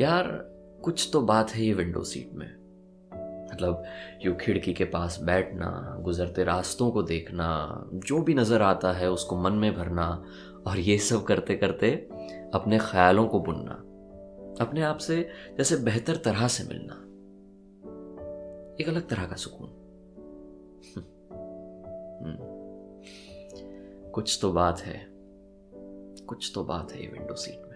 यार, कुछ तो बात है ये विंडो सीट में। मतलब यू खिड़की के पास बैठना, गुजरते रास्तों को देखना, जो भी नज़र आता है उसको मन में भरना, और ये सब करते करते अपने ख्यालों को बुनना, अपने आप से जैसे बेहतर तरह से मिलना। एक अलग तरह का सुकून। हम्म। कुछ तो बात है, कुछ तो बात है ये विंडो सीट में।